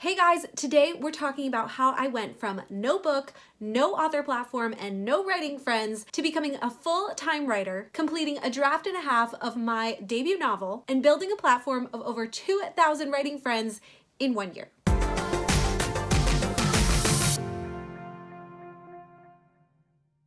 Hey guys, today we're talking about how I went from no book, no author platform, and no writing friends to becoming a full-time writer, completing a draft and a half of my debut novel, and building a platform of over 2,000 writing friends in one year.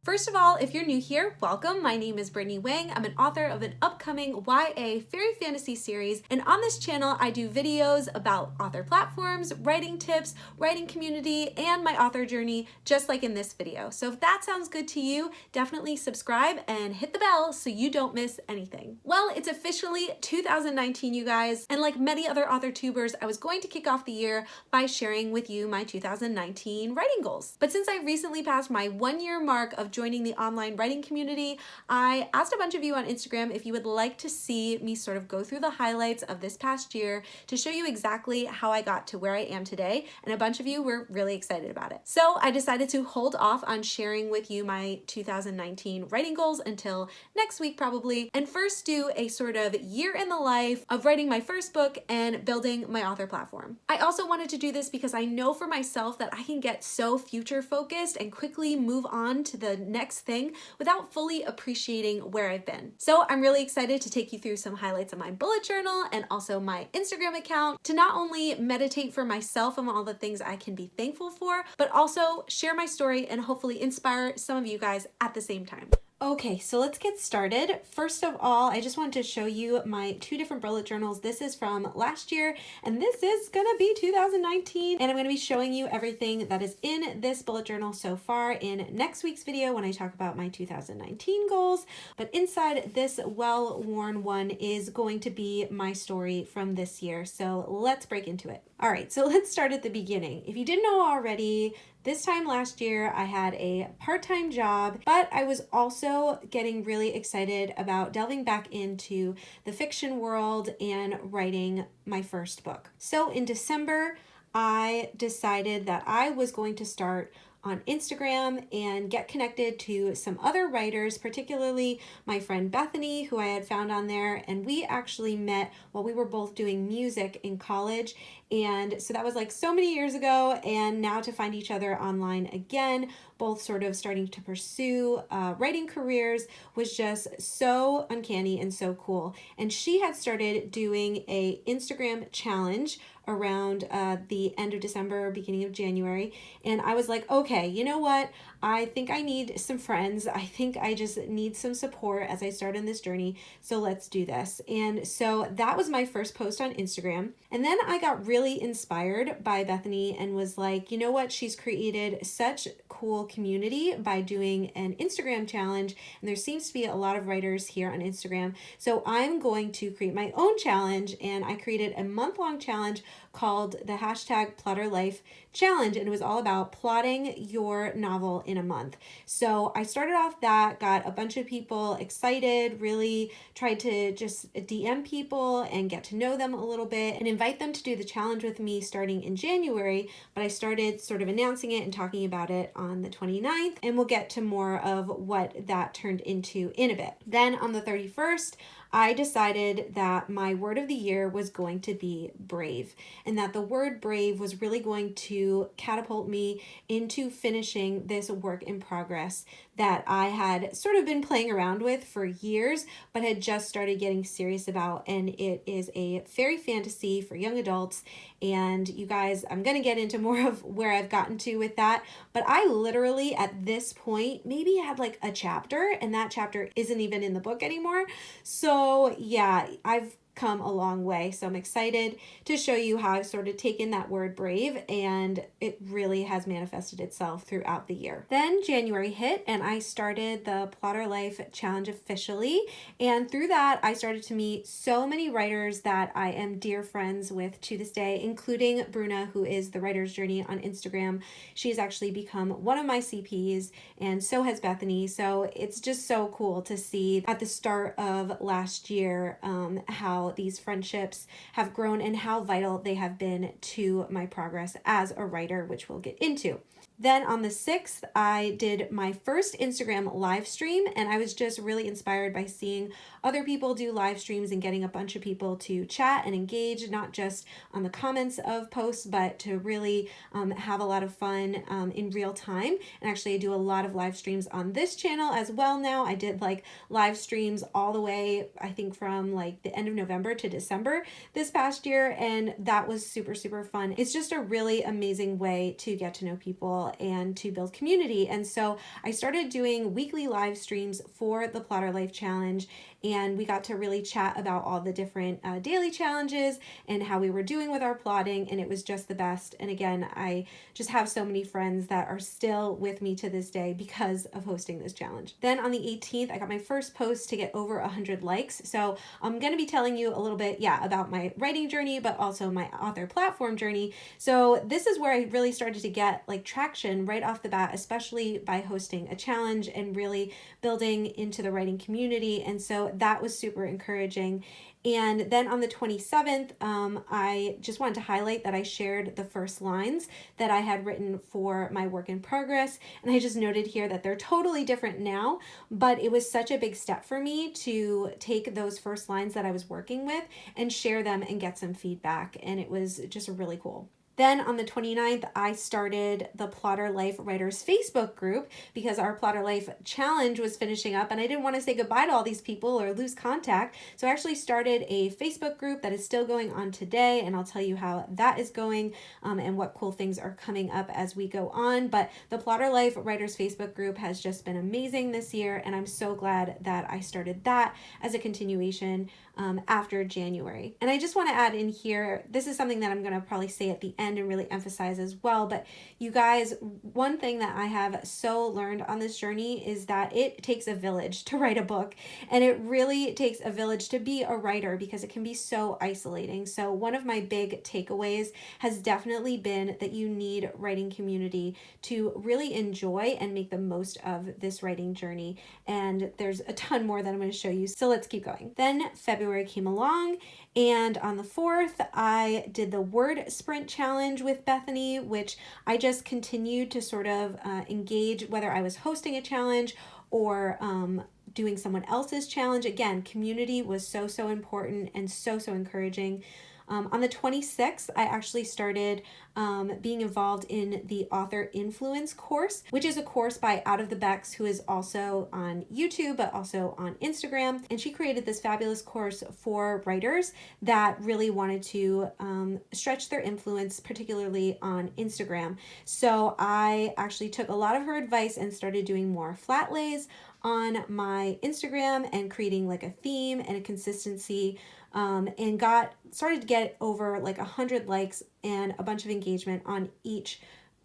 First of all, if you're new here, welcome. My name is Brittany Wang. I'm an author of an upcoming YA fairy fantasy series, and on this channel, I do videos about author platforms, writing tips, writing community, and my author journey, just like in this video. So if that sounds good to you, definitely subscribe and hit the bell so you don't miss anything. Well, it's officially 2019, you guys, and like many other author tubers, I was going to kick off the year by sharing with you my 2019 writing goals. But since I recently passed my one year mark of joining the online writing community, I asked a bunch of you on Instagram if you would like to see me sort of go through the highlights of this past year to show you exactly how I got to where I am today, and a bunch of you were really excited about it. So I decided to hold off on sharing with you my 2019 writing goals until next week probably, and first do a sort of year in the life of writing my first book and building my author platform. I also wanted to do this because I know for myself that I can get so future focused and quickly move on to the next thing without fully appreciating where I've been. So I'm really excited to take you through some highlights of my bullet journal and also my Instagram account to not only meditate for myself on all the things I can be thankful for, but also share my story and hopefully inspire some of you guys at the same time. Okay, so let's get started. First of all, I just wanted to show you my two different bullet journals. This is from last year, and this is gonna be 2019. And I'm gonna be showing you everything that is in this bullet journal so far in next week's video when I talk about my 2019 goals. But inside this well-worn one is going to be my story from this year. So let's break into it. All right, so let's start at the beginning. If you didn't know already, this time last year, I had a part-time job, but I was also getting really excited about delving back into the fiction world and writing my first book. So in December, I decided that I was going to start on Instagram and get connected to some other writers, particularly my friend Bethany, who I had found on there. And we actually met while we were both doing music in college. And so that was like so many years ago. And now to find each other online again, both sort of starting to pursue uh, writing careers was just so uncanny and so cool. And she had started doing a Instagram challenge around uh, the end of December, beginning of January. And I was like, okay, you know what? I think I need some friends. I think I just need some support as I start on this journey. So let's do this. And so that was my first post on Instagram. And then I got really inspired by Bethany and was like, you know what? She's created such cool community by doing an Instagram challenge. And there seems to be a lot of writers here on Instagram. So I'm going to create my own challenge. And I created a month long challenge called the hashtag Plotter Life Challenge. And it was all about plotting your novel in a month. So I started off that, got a bunch of people excited, really tried to just DM people and get to know them a little bit and invite them to do the challenge with me starting in January. But I started sort of announcing it and talking about it on the 29th. And we'll get to more of what that turned into in a bit. Then on the 31st, I decided that my word of the year was going to be brave and that the word brave was really going to catapult me into finishing this work in progress that I had sort of been playing around with for years, but had just started getting serious about. And it is a fairy fantasy for young adults. And you guys, I'm going to get into more of where I've gotten to with that. But I literally, at this point, maybe had like a chapter, and that chapter isn't even in the book anymore. So, yeah, I've come a long way. So I'm excited to show you how I've sort of taken that word brave and it really has manifested itself throughout the year. Then January hit and I started the Plotter Life Challenge officially. And through that, I started to meet so many writers that I am dear friends with to this day, including Bruna, who is the Writer's Journey on Instagram. She's actually become one of my CPs and so has Bethany. So it's just so cool to see at the start of last year um, how these friendships have grown and how vital they have been to my progress as a writer, which we'll get into. Then on the 6th, I did my first Instagram live stream, and I was just really inspired by seeing other people do live streams and getting a bunch of people to chat and engage, not just on the comments of posts, but to really um, have a lot of fun um, in real time. And actually, I do a lot of live streams on this channel as well now. I did like live streams all the way, I think, from like the end of November to December this past year, and that was super, super fun. It's just a really amazing way to get to know people and to build community. And so I started doing weekly live streams for the Plotter Life Challenge and we got to really chat about all the different uh, daily challenges and how we were doing with our plotting and it was just the best. And again I just have so many friends that are still with me to this day because of hosting this challenge. Then on the 18th I got my first post to get over 100 likes. So I'm going to be telling you a little bit yeah about my writing journey but also my author platform journey. So this is where I really started to get like traction right off the bat especially by hosting a challenge and really building into the writing community. And so that was super encouraging. And then on the 27th, um, I just wanted to highlight that I shared the first lines that I had written for my work in progress. And I just noted here that they're totally different now, but it was such a big step for me to take those first lines that I was working with and share them and get some feedback. And it was just really cool. Then on the 29th, I started the Plotter Life Writers Facebook group because our Plotter Life challenge was finishing up and I didn't want to say goodbye to all these people or lose contact. So I actually started a Facebook group that is still going on today and I'll tell you how that is going um, and what cool things are coming up as we go on. But the Plotter Life Writers Facebook group has just been amazing this year and I'm so glad that I started that as a continuation um, after January. And I just want to add in here, this is something that I'm going to probably say at the end and really emphasize as well. But you guys, one thing that I have so learned on this journey is that it takes a village to write a book. And it really takes a village to be a writer because it can be so isolating. So one of my big takeaways has definitely been that you need writing community to really enjoy and make the most of this writing journey. And there's a ton more that I'm going to show you. So let's keep going. Then February came along and on the 4th, I did the word sprint challenge with Bethany, which I just continued to sort of uh, engage whether I was hosting a challenge or um, doing someone else's challenge. Again, community was so, so important and so, so encouraging. Um, on the 26th, I actually started um, being involved in the author influence course, which is a course by Out of the Becks, who is also on YouTube, but also on Instagram. And she created this fabulous course for writers that really wanted to um, stretch their influence, particularly on Instagram. So I actually took a lot of her advice and started doing more flat lays on my Instagram and creating like a theme and a consistency um, and got started to get over like a hundred likes and a bunch of engagement on each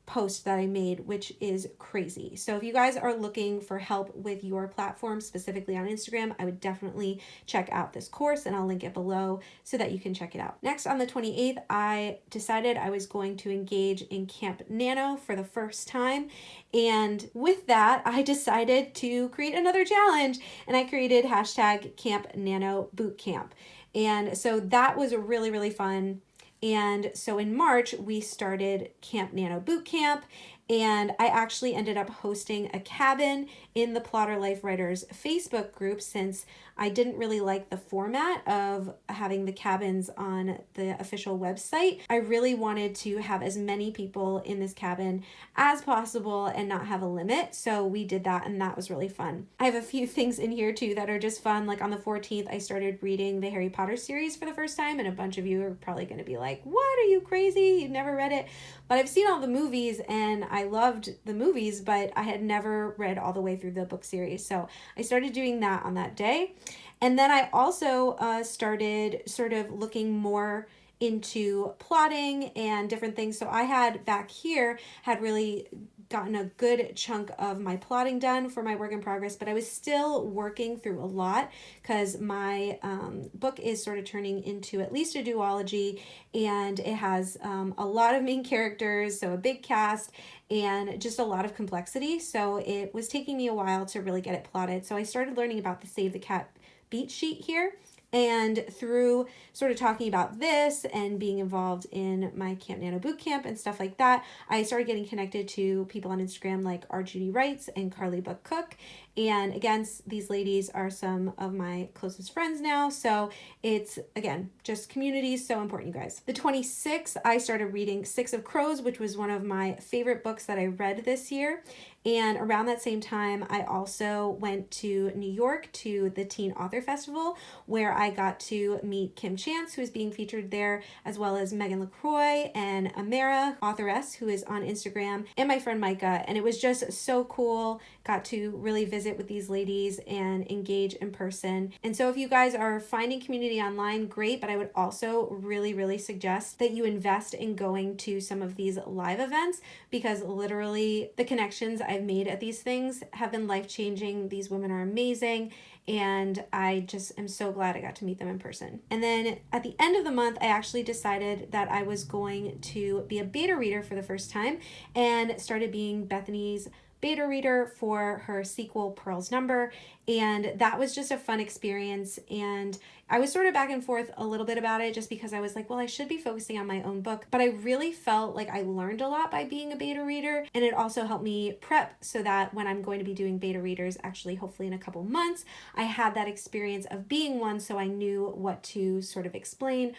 post that I made, which is crazy. So if you guys are looking for help with your platform, specifically on Instagram, I would definitely check out this course and I'll link it below so that you can check it out. Next on the 28th, I decided I was going to engage in Camp Nano for the first time. And with that, I decided to create another challenge and I created hashtag Camp Nano Bootcamp. And so that was really, really fun. And so in March, we started Camp Nano Boot Camp, and I actually ended up hosting a cabin in the Plotter Life Writers Facebook group since I didn't really like the format of having the cabins on the official website. I really wanted to have as many people in this cabin as possible and not have a limit. So we did that and that was really fun. I have a few things in here too that are just fun. Like on the 14th, I started reading the Harry Potter series for the first time and a bunch of you are probably going to be like, what are you crazy? You've never read it. But I've seen all the movies and I loved the movies, but I had never read all the way through the book series. So I started doing that on that day. And then I also uh, started sort of looking more into plotting and different things. So I had back here had really gotten a good chunk of my plotting done for my work in progress, but I was still working through a lot because my um, book is sort of turning into at least a duology and it has um, a lot of main characters, so a big cast and just a lot of complexity. So it was taking me a while to really get it plotted. So I started learning about the Save the Cat beat sheet here And through sort of talking about this and being involved in my Camp Nano Bootcamp and stuff like that, I started getting connected to people on Instagram like R. Judy Wrights and Carly Book Cook. And again, these ladies are some of my closest friends now. So it's, again, just community is so important, you guys. The 26th, I started reading Six of Crows, which was one of my favorite books that I read this year. And around that same time, I also went to New York to the Teen Author Festival, where I got to meet Kim Chance, who is being featured there, as well as Meg LaTorre and Amara, authoress, who is on Instagram, and my friend Micah. And it was just so cool. Got to really visit with these ladies and engage in person. And so if you guys are finding community online, great, but I would also really, really suggest that you invest in going to some of these live events because literally the connections I've made at these things have been life changing. These women are amazing and I just am so glad I got to meet them in person. And then at the end of the month, I actually decided that I was going to be a beta reader for the first time and started being Bethany's beta reader for her sequel Pearl's Number and that was just a fun experience and I was sort of back and forth a little bit about it just because I was like well I should be focusing on my own book. But I really felt like I learned a lot by being a beta reader and it also helped me prep so that when I'm going to be doing beta readers actually hopefully in a couple months I had that experience of being one so I knew what to sort of explain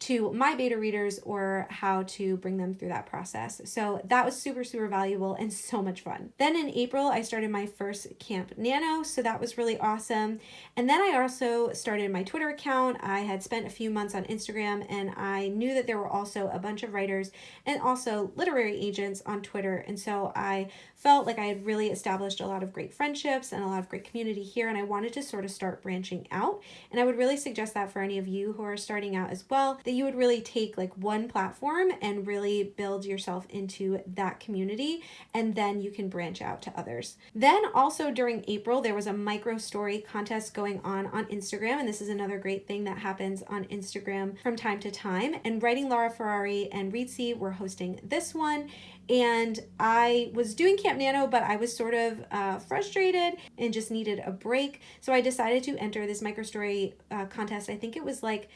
to my beta readers or how to bring them through that process. So that was super, super valuable and so much fun. Then in April, I started my first Camp Nano, so that was really awesome. And then I also started my Twitter account. I had spent a few months on Instagram and I knew that there were also a bunch of writers and also literary agents on Twitter. And so I felt like I had really established a lot of great friendships and a lot of great community here and I wanted to sort of start branching out. And I would really suggest that for any of you who are starting out as well, that you would really take like one platform and really build yourself into that community and then you can branch out to others. Then also during April, there was a micro story contest going on on Instagram and this is another great thing that happens on Instagram from time to time and Writing Laura Ferrari and Reedsy were hosting this one and I was doing Camp Nano, but I was sort of uh, frustrated and just needed a break. So I decided to enter this microstory uh, contest. I think it was like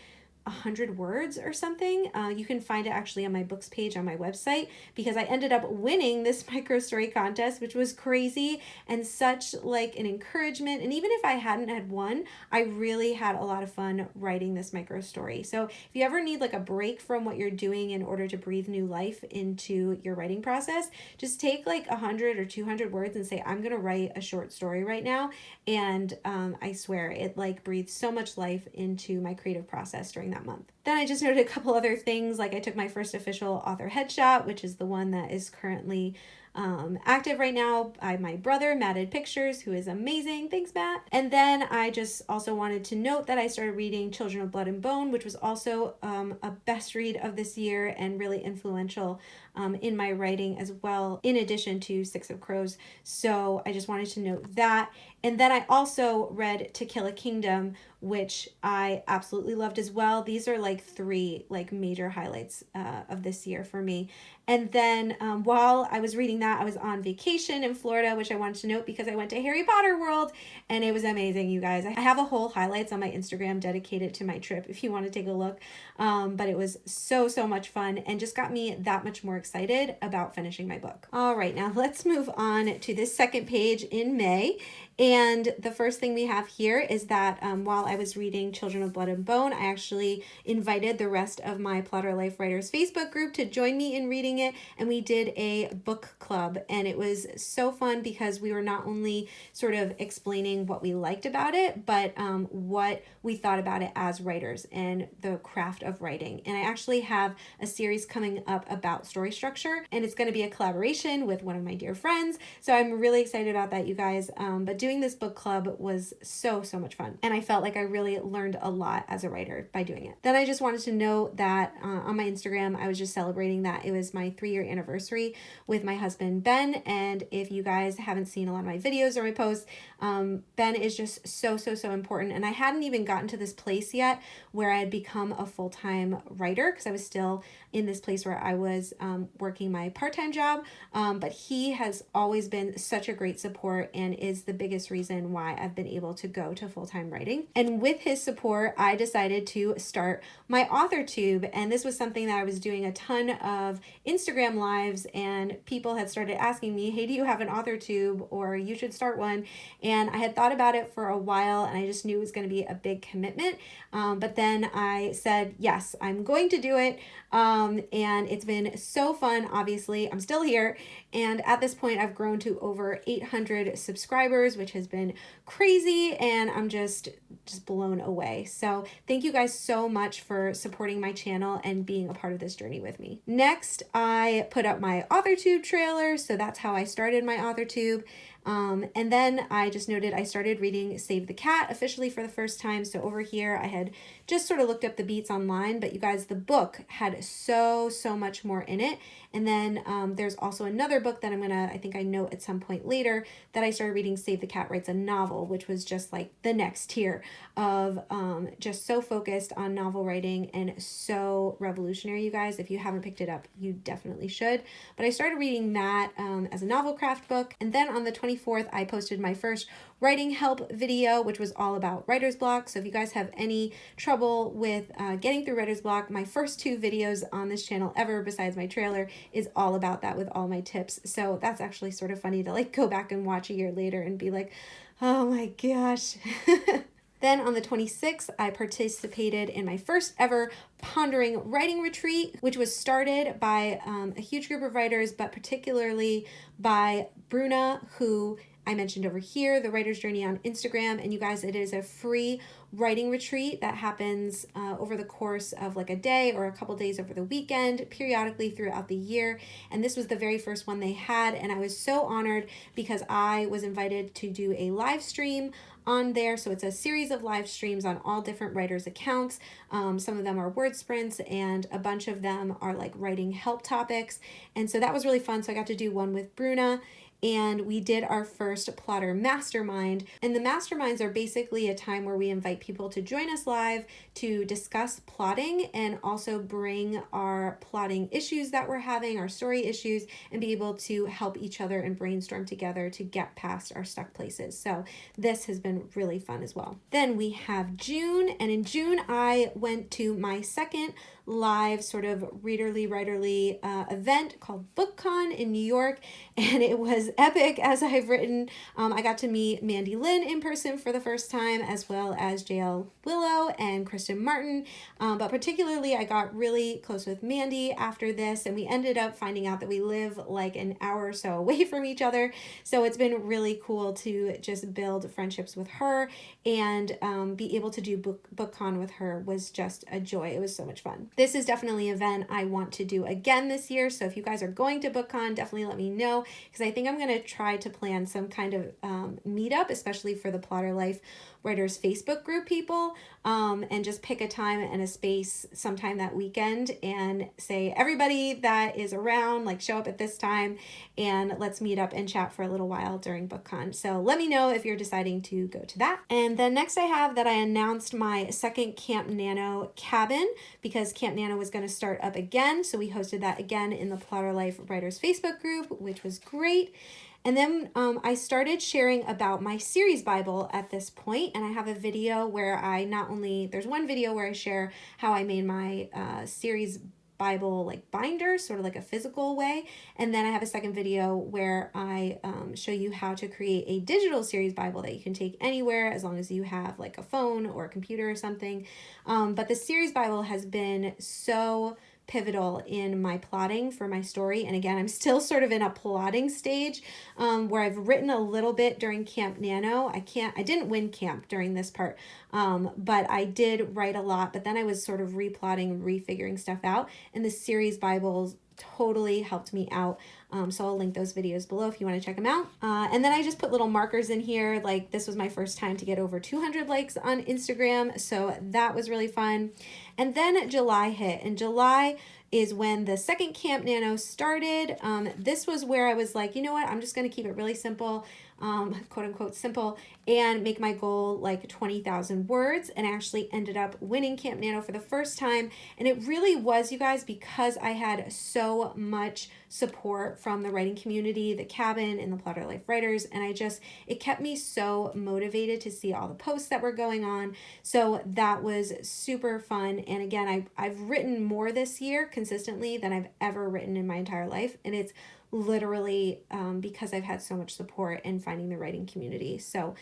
100 words or something. Uh, you can find it actually on my books page on my website because I ended up winning this micro story contest, which was crazy and such like an encouragement. And even if I hadn't had won, I really had a lot of fun writing this micro story. So if you ever need like a break from what you're doing in order to breathe new life into your writing process, just take like 100 or 200 words and say, I'm going to write a short story right now. And um, I swear it like breathes so much life into my creative process during that that month. Then I just noted a couple other things, like I took my first official author headshot, which is the one that is currently um, active right now by my brother, Matted Pictures, who is amazing. Thanks, Matt. And then I just also wanted to note that I started reading Children of Blood and Bone, which was also um, a best read of this year and really influential um, in my writing as well, in addition to Six of Crows. So I just wanted to note that. And then I also read To Kill a Kingdom, which I absolutely loved as well. These are like three like major highlights uh, of this year for me. And then um, while I was reading that, I was on vacation in Florida, which I wanted to note because I went to Harry Potter World and it was amazing, you guys. I have a whole highlights on my Instagram dedicated to my trip if you want to take a look. Um, but it was so, so much fun and just got me that much more excited about finishing my book. All right, now let's move on to this second page in May. And the first thing we have here is that um, while I was reading Children of Blood and Bone, I actually invited the rest of my Plotter Life Writers Facebook group to join me in reading it. And we did a book club. And it was so fun because we were not only sort of explaining what we liked about it, but um, what we thought about it as writers and the craft of writing. And I actually have a series coming up about story structure, and it's going to be a collaboration with one of my dear friends. So I'm really excited about that, you guys. Um, but do doing this book club was so, so much fun. And I felt like I really learned a lot as a writer by doing it. Then I just wanted to know that uh, on my Instagram, I was just celebrating that it was my three year anniversary with my husband, Ben. And if you guys haven't seen a lot of my videos or my posts, um, Ben is just so, so, so important. And I hadn't even gotten to this place yet where I had become a full time writer because I was still in this place where I was um, working my part time job. Um, but he has always been such a great support and is the biggest reason why I've been able to go to full time writing. And with his support, I decided to start my author tube. And this was something that I was doing a ton of Instagram lives, and people had started asking me, Hey, do you have an author tube? Or you should start one. I had thought about it for a while, and I just knew it was going to be a big commitment. Um, but then I said, Yes, I'm going to do it. Um, and it's been so fun. Obviously, I'm still here. And at this point, I've grown to over 800 subscribers, which has been crazy. And I'm just, just blown away. So thank you guys so much for supporting my channel and being a part of this journey with me. Next, I put up my AuthorTube trailer. So that's how I started my AuthorTube. Um, and then I just noted I started reading Save the Cat officially for the first time. So over here, I had just sort of looked up the beats online, but you guys, the book had so, so much more in it. And then um, there's also another book that I'm going to, I think I know at some point later that I started reading Save the Cat Writes a Novel, which was just like the next tier of um, just so focused on novel writing and so revolutionary, you guys. If you haven't picked it up, you definitely should. But I started reading that um, as a novel craft book. And then on the 24th, I posted my first writing help video, which was all about writer's block. So if you guys have any trouble with uh, getting through writer's block, my first two videos on this channel ever, besides my trailer, is all about that with all my tips. So that's actually sort of funny to like go back and watch a year later and be like, oh my gosh. Then on the 26th, I participated in my first ever pondering writing retreat, which was started by um, a huge group of writers, but particularly by Bruna, who I mentioned over here, the Writer's Journey on Instagram. And you guys, it is a free writing retreat that happens uh, over the course of like a day or a couple days over the weekend, periodically throughout the year. And this was the very first one they had. And I was so honored because I was invited to do a live stream on there. So it's a series of live streams on all different writers' accounts. Um, some of them are word sprints, and a bunch of them are like writing help topics. And so that was really fun. So I got to do one with Bruna and we did our first plotter mastermind. And the masterminds are basically a time where we invite people to join us live to discuss plotting and also bring our plotting issues that we're having, our story issues, and be able to help each other and brainstorm together to get past our stuck places. So this has been really fun as well. Then we have June, and in June I went to my second live sort of readerly writerly uh, event called BookCon in New York and it was epic as I've written. Um, I got to meet Mandy Lynn in person for the first time as well as JL Willow and Kristen Martin um, but particularly I got really close with Mandy after this and we ended up finding out that we live like an hour or so away from each other so it's been really cool to just build friendships with her and um, be able to do book BookCon with her was just a joy. It was so much fun this is definitely an event I want to do again this year. So if you guys are going to BookCon, definitely let me know because I think I'm going to try to plan some kind of um, meetup, especially for the Plotter Life Writers Facebook group people um, and just pick a time and a space sometime that weekend and say, everybody that is around, like show up at this time and let's meet up and chat for a little while during BookCon. So let me know if you're deciding to go to that. And then next I have that I announced my second Camp Nano cabin because Camp Nano was going to start up again. So we hosted that again in the Plotter Life Writers Facebook group, which was great. And then um, I started sharing about my series Bible at this point, and I have a video where I not only, there's one video where I share how I made my uh, series Bible like binder, sort of like a physical way. And then I have a second video where I um, show you how to create a digital series Bible that you can take anywhere as long as you have like a phone or a computer or something. Um, but the series Bible has been so pivotal in my plotting for my story. And again, I'm still sort of in a plotting stage um, where I've written a little bit during Camp Nano. I can't, I didn't win camp during this part, um, but I did write a lot. But then I was sort of replotting, refiguring stuff out. And the series Bibles totally helped me out. Um, so I'll link those videos below if you want to check them out. Uh, and then I just put little markers in here. Like this was my first time to get over 200 likes on Instagram. So that was really fun. And then July hit and July is when the second Camp Nano started. Um, this was where I was like, you know what, I'm just going to keep it really simple um, quote unquote simple, and make my goal like 20,000 words and actually ended up winning Camp Nano for the first time. And it really was, you guys, because I had so much support from the writing community, the cabin, and the Plotter Life writers. And I just, it kept me so motivated to see all the posts that were going on. So that was super fun. And again, I, I've written more this year consistently than I've ever written in my entire life. And it's literally um, because I've had so much support in finding the writing community. So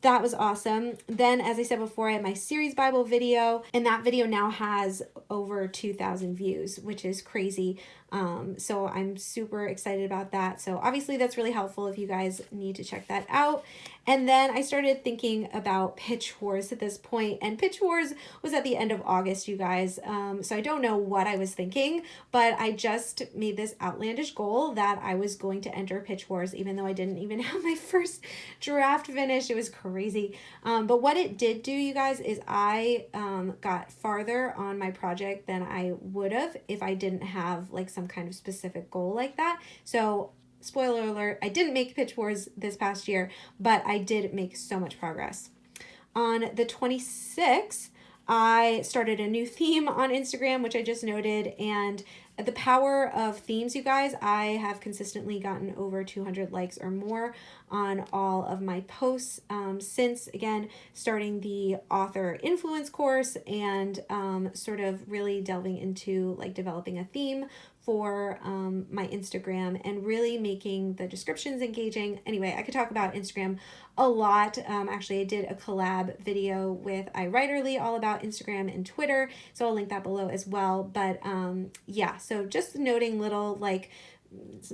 that was awesome. Then, as I said before, I had my series Bible video, and that video now has over 2,000 views, which is crazy. Um, so I'm super excited about that. So obviously that's really helpful if you guys need to check that out. And then I started thinking about Pitch Wars at this point, and Pitch Wars was at the end of August, you guys. Um, so I don't know what I was thinking, but I just made this outlandish goal that I was going to enter Pitch Wars, even though I didn't even have my first draft finished. It was crazy. Um, but what it did do, you guys, is I um, got farther on my project than I would have if I didn't have like some kind of specific goal like that. So spoiler alert, I didn't make Pitch Wars this past year, but I did make so much progress. On the 26th, I started a new theme on Instagram, which I just noted, and the power of themes, you guys, I have consistently gotten over 200 likes or more on all of my posts um, since, again, starting the author influence course and um, sort of really delving into like developing a theme for um, my Instagram and really making the descriptions engaging. Anyway, I could talk about Instagram a lot. Um, actually, I did a collab video with iWriterly all about Instagram and Twitter, so I'll link that below as well. But um, yeah, so just noting little like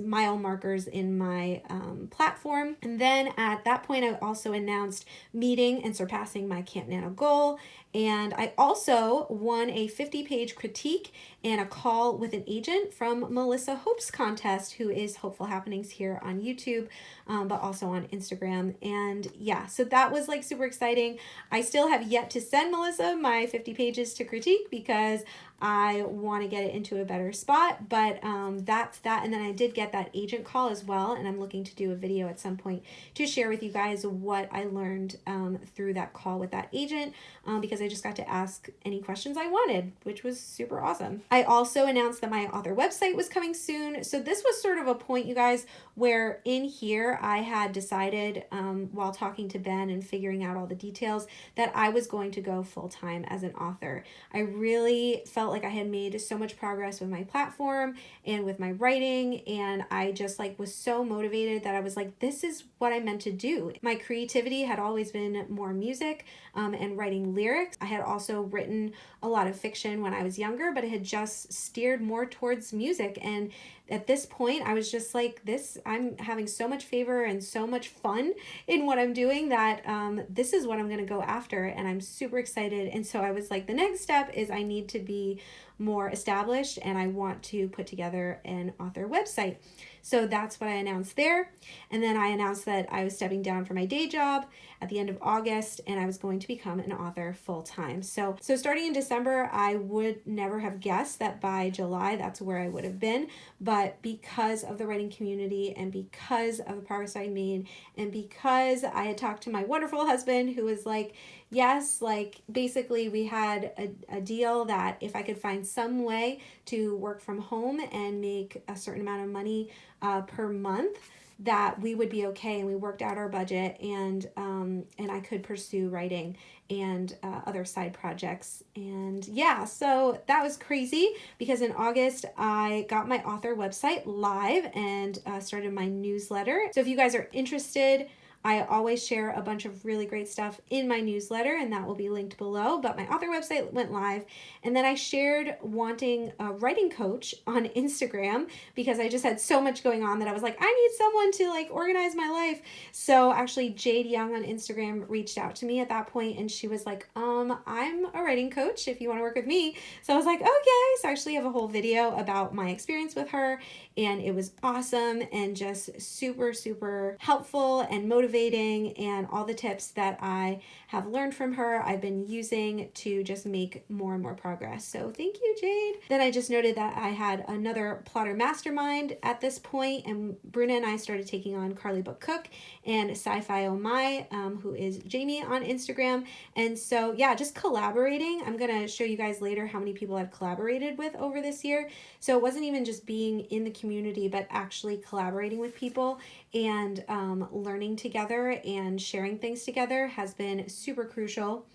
mile markers in my um, platform. And then at that point, I also announced meeting and surpassing my Camp Nano goal. And I also won a 50 page critique and a call with an agent from Melissa Hope's contest, who is Hopeful Happenings here on YouTube, um, but also on Instagram. And yeah, so that was like super exciting. I still have yet to send Melissa my 50 pages to critique because I want to get it into a better spot, but um, that's that. And then I did get that agent call as well, and I'm looking to do a video at some point to share with you guys what I learned um, through that call with that agent um, because I just got to ask any questions I wanted, which was super awesome. I also announced that my author website was coming soon. So this was sort of a point, you guys, where in here I had decided um, while talking to Ben and figuring out all the details that I was going to go full time as an author. I really felt felt like I had made so much progress with my platform and with my writing and I just like was so motivated that I was like this is what I meant to do. My creativity had always been more music um, and writing lyrics. I had also written a lot of fiction when I was younger but it had just steered more towards music and at this point I was just like this I'm having so much favor and so much fun in what I'm doing that um, this is what I'm gonna go after and I'm super excited and so I was like the next step is I need to be more established and I want to put together an author website. So that's what I announced there. And then I announced that I was stepping down from my day job at the end of August and I was going to become an author full time. So, so starting in December, I would never have guessed that by July, that's where I would have been. But because of the writing community and because of the progress I made and because I had talked to my wonderful husband who was like, yes, like basically we had a, a deal that if I could find some way to work from home and make a certain amount of money uh, per month, that we would be okay and we worked out our budget and um, and I could pursue writing and uh, other side projects. And yeah so that was crazy because in August I got my author website live and uh, started my newsletter. So if you guys are interested I always share a bunch of really great stuff in my newsletter, and that will be linked below. But my author website went live, and then I shared wanting a writing coach on Instagram because I just had so much going on that I was like, I need someone to like organize my life. So actually, Jade Young on Instagram reached out to me at that point, and she was like, um, I'm a writing coach if you want to work with me. So I was like, okay. So I actually have a whole video about my experience with her, and it was awesome and just super, super helpful and motivating, and all the tips that I have learned from her, I've been using to just make more and more progress. So thank you, Jade. Then I just noted that I had another plotter mastermind at this point, and Bruna and I started taking on Carly Book Cook and Sci-Fi Oh My, um, who is Jamie on Instagram. And so yeah, just collaborating. I'm gonna show you guys later how many people I've collaborated with over this year. So it wasn't even just being in the community, but actually collaborating with people and um, learning together and sharing things together has been super crucial.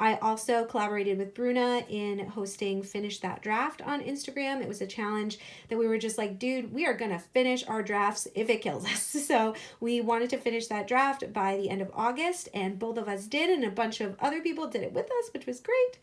I also collaborated with Bruna in hosting Finish That Draft on Instagram. It was a challenge that we were just like, dude, we are going to finish our drafts if it kills us. So we wanted to finish that draft by the end of August, and both of us did, and a bunch of other people did it with us, which was great.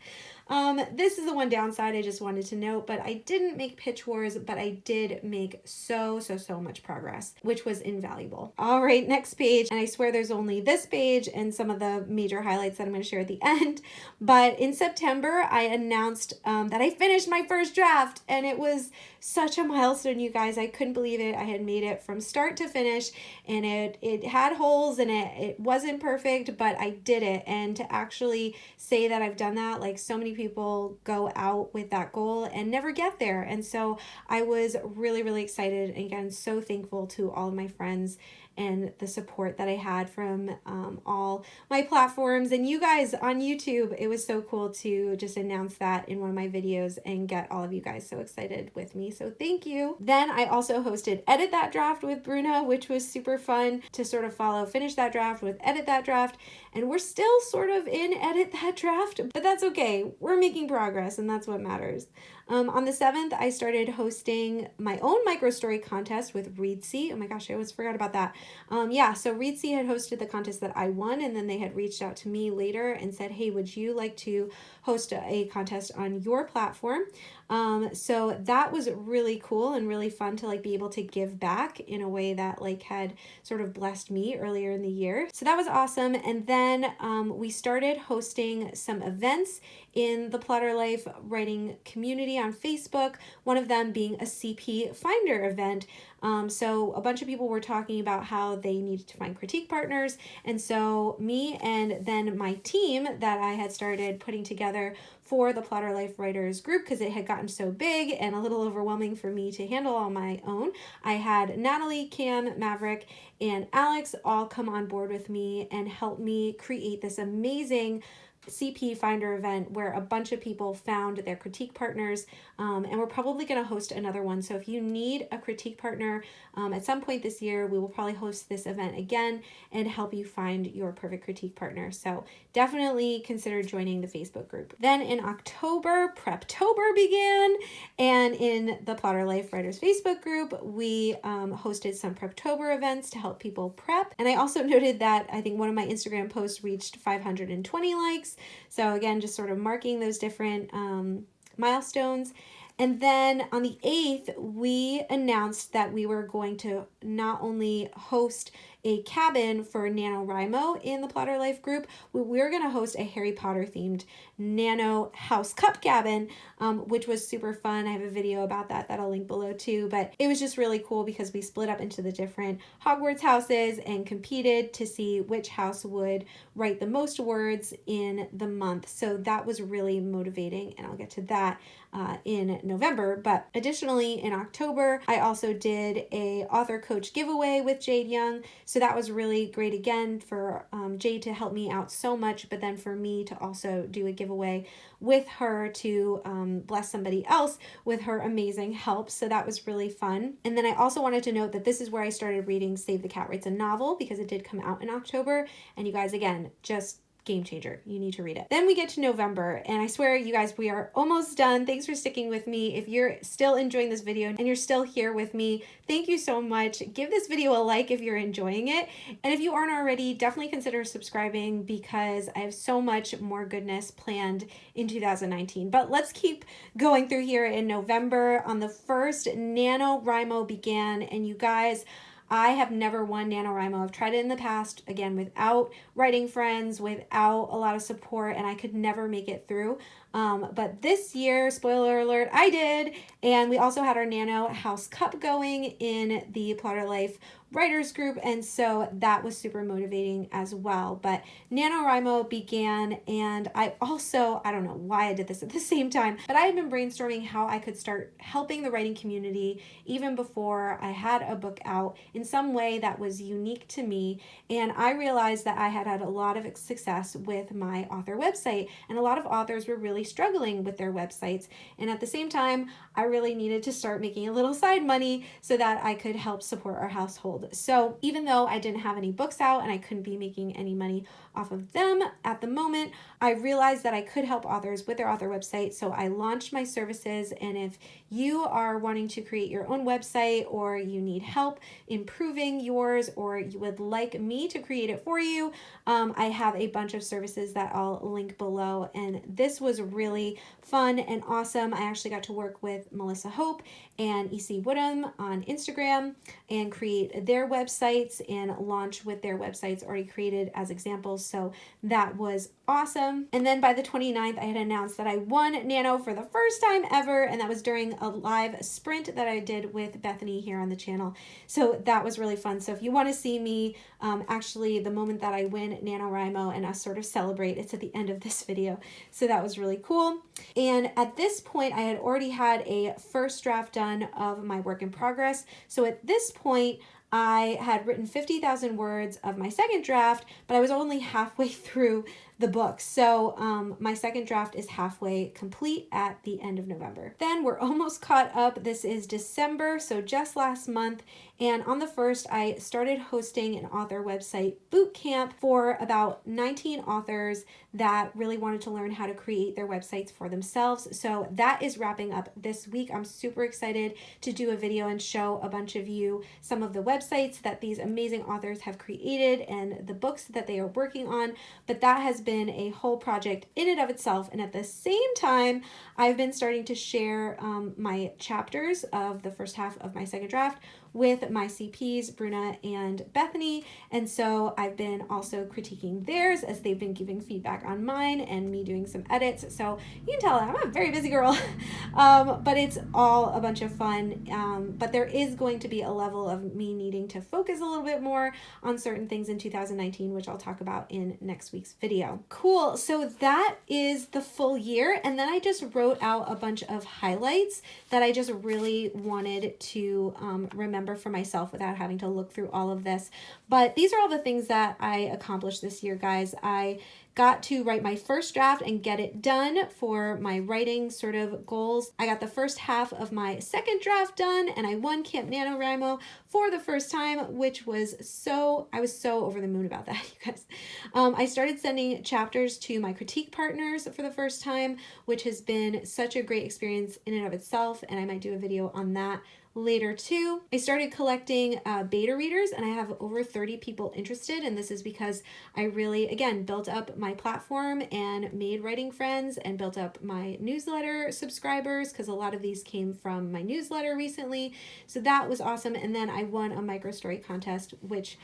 Um, this is the one downside I just wanted to note, but I didn't make pitch wars, but I did make so, so, so much progress, which was invaluable. All right, next page. And I swear there's only this page and some of the major highlights that I'm going to share at the end. But in September, I announced um, that I finished my first draft and it was such a milestone, you guys. I couldn't believe it. I had made it from start to finish and it, it had holes and it, it wasn't perfect, but I did it. And to actually say that I've done that, like so many people go out with that goal and never get there. And so I was really, really excited. And again, so thankful to all of my friends and the support that I had from um, all my platforms and you guys on YouTube. It was so cool to just announce that in one of my videos and get all of you guys so excited with me. So thank you. Then I also hosted Edit That Draft with Bruna, which was super fun to sort of follow Finish That Draft with Edit That Draft. And we're still sort of in Edit That Draft, but that's okay. We're making progress and that's what matters. Um, on the 7th, I started hosting my own micro story contest with Reedsy. Oh my gosh, I always forgot about that. Um, yeah, so Reedsy had hosted the contest that I won, and then they had reached out to me later and said, hey, would you like to host a, contest on your platform? Um, so that was really cool and really fun to like be able to give back in a way that like had sort of blessed me earlier in the year. So that was awesome. And then um, we started hosting some events in the Plotter Life writing community on Facebook, one of them being a CP Finder event. Um, so a bunch of people were talking about how they needed to find critique partners. And so me and then my team that I had started putting together for the Plotter Life Writers group because it had gotten so big and a little overwhelming for me to handle on my own. I had Natalie, Cam, Maverick, and Alex all come on board with me and help me create this amazing CP Finder event where a bunch of people found their critique partners, um, and we're probably going to host another one. So if you need a critique partner um, at some point this year, we will probably host this event again and help you find your perfect critique partner. So definitely consider joining the Facebook group. Then in October, Preptober began, and in the Plotter Life Writers Facebook group, we um, hosted some Preptober events to help people prep. And I also noted that I think one of my Instagram posts reached 520 likes. So again, just sort of marking those different um, milestones. And then on the 8th, we announced that we were going to not only host a cabin for NaNoWriMo in the Plotter Life group. We are going to host a Harry Potter themed Nano House Cup cabin, um, which was super fun. I have a video about that that I'll link below too, but it was just really cool because we split up into the different Hogwarts houses and competed to see which house would write the most words in the month. So that was really motivating and I'll get to that uh, in November. But additionally, in October, I also did a author coach giveaway with Jade Young. So that was really great again for um, Jade to help me out so much, but then for me to also do a giveaway with her to um, bless somebody else with her amazing help. So that was really fun. And then I also wanted to note that this is where I started reading Save the Cat Writes a Novel because it did come out in October. And you guys, again, just game changer. You need to read it. Then we get to November, and I swear, you guys, we are almost done. Thanks for sticking with me. If you're still enjoying this video and you're still here with me, thank you so much. Give this video a like if you're enjoying it. And if you aren't already, definitely consider subscribing because I have so much more goodness planned in 2019. But let's keep going through here in November. On the 1st, NaNoWriMo began, and you guys, I have never won NaNoWriMo. I've tried it in the past, again, without writing friends, without a lot of support, and I could never make it through. Um, but this year, spoiler alert, I did. And we also had our Nano House Cup going in the Plotter Life writers group and so that was super motivating as well. But NaNoWriMo began and I also I don't know why I did this at the same time but I had been brainstorming how I could start helping the writing community even before I had a book out in some way that was unique to me. And I realized that I had had a lot of success with my author website and a lot of authors were really struggling with their websites. And at the same time I really needed to start making a little side money so that I could help support our household so even though I didn't have any books out and I couldn't be making any money off of them at the moment, I realized that I could help authors with their author website. So I launched my services. And if you are wanting to create your own website or you need help improving yours or you would like me to create it for you, um, I have a bunch of services that I'll link below. And this was really fun and awesome. I actually got to work with Melissa Hope and EC Woodham on Instagram and create their websites and launch with their websites already created as examples. So that was awesome. And then by the 29th, I had announced that I won Nano for the first time ever, and that was during a live sprint that I did with Bethany here on the channel. So that was really fun. So if you want to see me, um, actually the moment that I win NaNoWriMo and us sort of celebrate, it's at the end of this video. So that was really cool. And at this point, I had already had a first draft done of my work in progress. So at this point, I had written 50,000 words of my second draft, but I was only halfway through the book. So um, my second draft is halfway complete at the end of November. Then we're almost caught up. This is December, so just last month. And on the first, I started hosting an author website boot camp for about 19 authors that really wanted to learn how to create their websites for themselves. So that is wrapping up this week. I'm super excited to do a video and show a bunch of you some of the websites that these amazing authors have created and the books that they are working on. But that has been a whole project in and of itself. And at the same time, I've been starting to share um, my chapters of the first half of my second draft with my CPs, Bruna and Bethany. And so I've been also critiquing theirs as they've been giving feedback on mine and me doing some edits. So you can tell I'm a very busy girl, um, but it's all a bunch of fun. Um, but there is going to be a level of me needing to focus a little bit more on certain things in 2019, which I'll talk about in next week's video. Cool. So that is the full year. And then I just wrote out a bunch of highlights that I just really wanted to um, remember for myself without having to look through all of this. But these are all the things that I accomplished this year, guys. I got to write my first draft and get it done for my writing sort of goals. I got the first half of my second draft done and I won Camp NaNoWriMo for the first time, which was so, I was so over the moon about that, you guys. Um, I started sending chapters to my critique partners for the first time, which has been such a great experience in and of itself, and I might do a video on that later too. I started collecting uh, beta readers and I have over 30 people interested and this is because I really, again, built up my platform and made writing friends and built up my newsletter subscribers because a lot of these came from my newsletter recently. So that was awesome. And then I won a micro story contest, which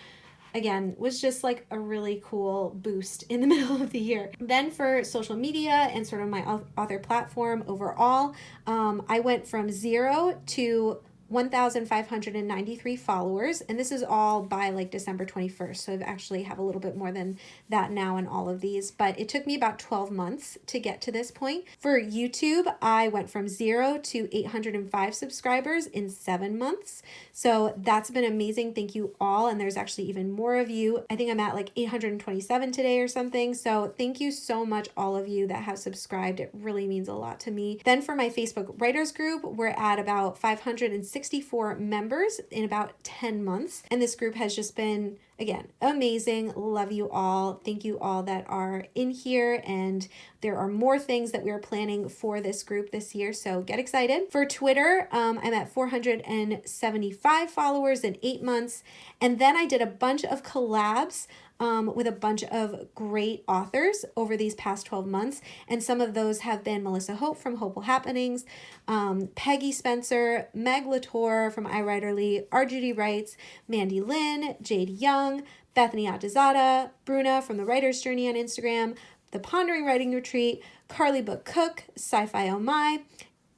again was just like a really cool boost in the middle of the year then for social media and sort of my author platform overall um, i went from zero to 1,593 followers, and this is all by like December 21st. So I've actually have a little bit more than that now in all of these, but it took me about 12 months to get to this point. For YouTube, I went from zero to 805 subscribers in seven months. So that's been amazing. Thank you all. And there's actually even more of you. I think I'm at like 827 today or something. So thank you so much, all of you that have subscribed. It really means a lot to me. Then for my Facebook writers group, we're at about 560 64 members in about 10 months. And this group has just been again, amazing. Love you all. Thank you all that are in here. And there are more things that we're planning for this group this year. So get excited. For Twitter, um, I'm at 475 followers in eight months. And then I did a bunch of collabs um, with a bunch of great authors over these past 12 months. And some of those have been Melissa Hope from Hopeful Happenings, um, Peggy Spencer, Meg LaTorre from iWriterly, R. Judy Writes, Mandy Lynn, Jade Young, Bethany Atazadeh, Bruna from the Writer's Journey on Instagram, The Pondering Writing Retreat, Carly Book Cook, Sci-Fi Oh My,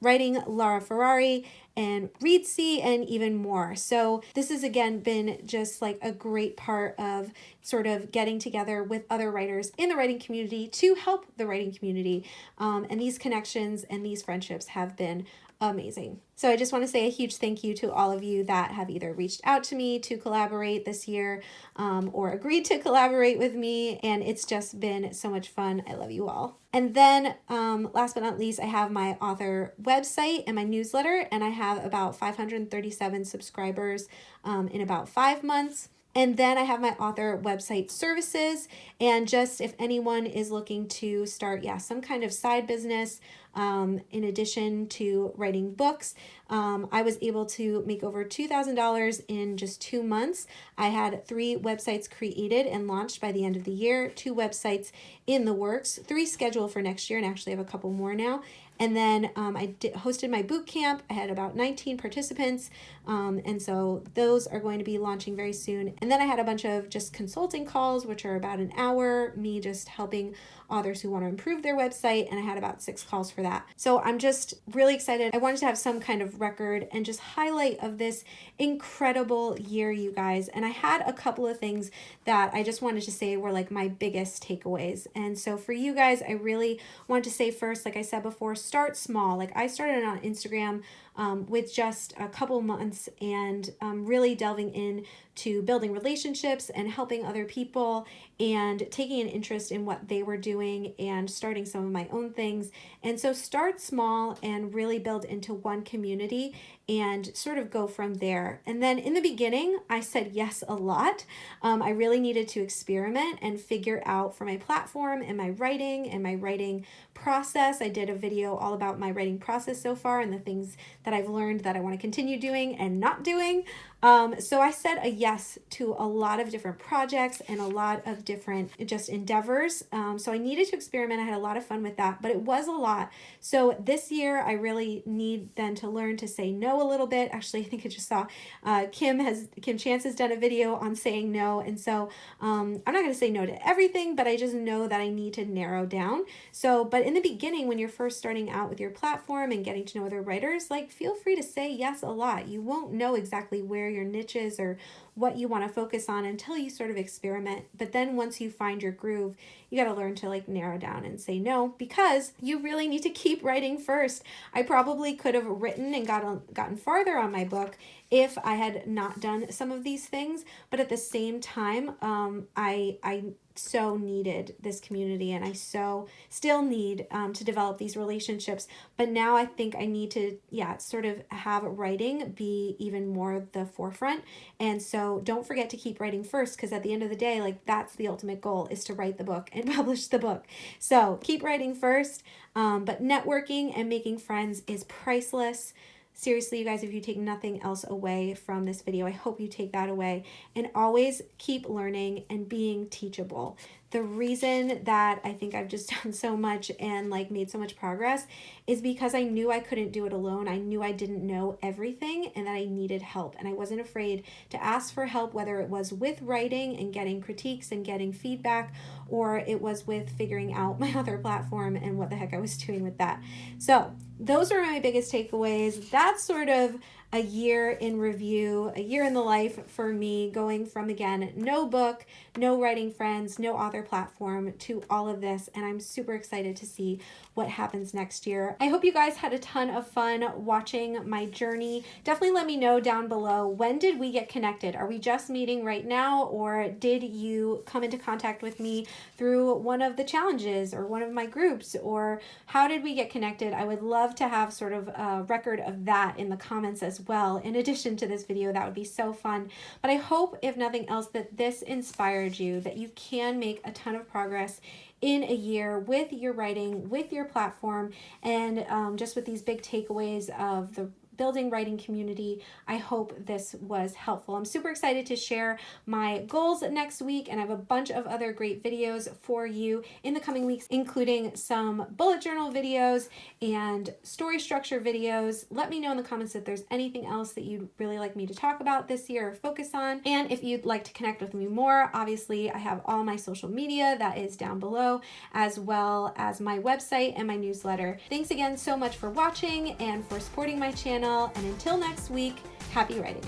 Writing Lara Ferrari, and Reedsy and even more. So this has again been just like a great part of sort of getting together with other writers in the writing community to help the writing community. Um, and these connections and these friendships have been amazing. So I just want to say a huge thank you to all of you that have either reached out to me to collaborate this year um, or agreed to collaborate with me. And it's just been so much fun. I love you all. And then um, last but not least, I have my author website and my newsletter, and I have about 537 subscribers um, in about five months. And then I have my author website services. And just if anyone is looking to start, yeah, some kind of side business um, in addition to writing books, um, I was able to make over $2,000 in just two months. I had three websites created and launched by the end of the year, two websites in the works, three scheduled for next year, and actually have a couple more now. And then um, I did, hosted my boot camp. I had about 19 participants. Um, and so those are going to be launching very soon. And then I had a bunch of just consulting calls, which are about an hour, me just helping authors who want to improve their website. And I had about six calls for that. So I'm just really excited. I wanted to have some kind of record and just highlight of this incredible year, you guys. And I had a couple of things that I just wanted to say were like my biggest takeaways. And so for you guys, I really wanted to say first, like I said before, start small. Like I started on Instagram um, with just a couple months and um, really delving in to building relationships and helping other people and taking an interest in what they were doing and starting some of my own things. And so start small and really build into one community and sort of go from there. And then in the beginning, I said yes a lot. Um, I really needed to experiment and figure out for my platform and my writing and my writing process. I did a video all about my writing process so far and the things that I've learned that I want to continue doing and not doing. Um, so I said a yes to a lot of different projects and a lot of different just endeavors. Um, so I needed to experiment. I had a lot of fun with that, but it was a lot. So this year I really need then to learn to say no a little bit. Actually, I think I just saw uh, Kim has Kim Chance has done a video on saying no. And so um, I'm not going to say no to everything, but I just know that I need to narrow down. So, but in the beginning, when you're first starting out with your platform and getting to know other writers, like feel free to say yes a lot. You won't know exactly where your niches or what you want to focus on until you sort of experiment. But then once you find your groove, you got to learn to like narrow down and say no because you really need to keep writing first. I probably could have written and gotten gotten farther on my book if I had not done some of these things, but at the same time, um, I I so needed this community and I so still need um, to develop these relationships. But now I think I need to, yeah, sort of have writing be even more the forefront. And so don't forget to keep writing first because at the end of the day, like that's the ultimate goal is to write the book and publish the book. So keep writing first, um, but networking and making friends is priceless. Seriously, you guys, if you take nothing else away from this video, I hope you take that away. And always keep learning and being teachable. The reason that I think I've just done so much and like made so much progress is because I knew I couldn't do it alone. I knew I didn't know everything and that I needed help. And I wasn't afraid to ask for help, whether it was with writing and getting critiques and getting feedback, or it was with figuring out my other platform and what the heck I was doing with that. So those are my biggest takeaways. That's sort of a year in review, a year in the life for me, going from again, no book, no writing friends, no author platform to all of this. And I'm super excited to see what happens next year. I hope you guys had a ton of fun watching my journey. Definitely let me know down below when did we get connected? Are we just meeting right now or did you come into contact with me through one of the challenges or one of my groups or how did we get connected? I would love to have sort of a record of that in the comments as well in addition to this video. That would be so fun. But I hope, if nothing else, that this inspired you, that you can make a ton of progress in a year with your writing, with your platform, and um, just with these big takeaways of the building writing community. I hope this was helpful. I'm super excited to share my goals next week and I have a bunch of other great videos for you in the coming weeks, including some bullet journal videos and story structure videos. Let me know in the comments if there's anything else that you'd really like me to talk about this year or focus on. And if you'd like to connect with me more, obviously I have all my social media that is down below, as well as my website and my newsletter. Thanks again so much for watching and for supporting my channel channel. And until next week, happy writing.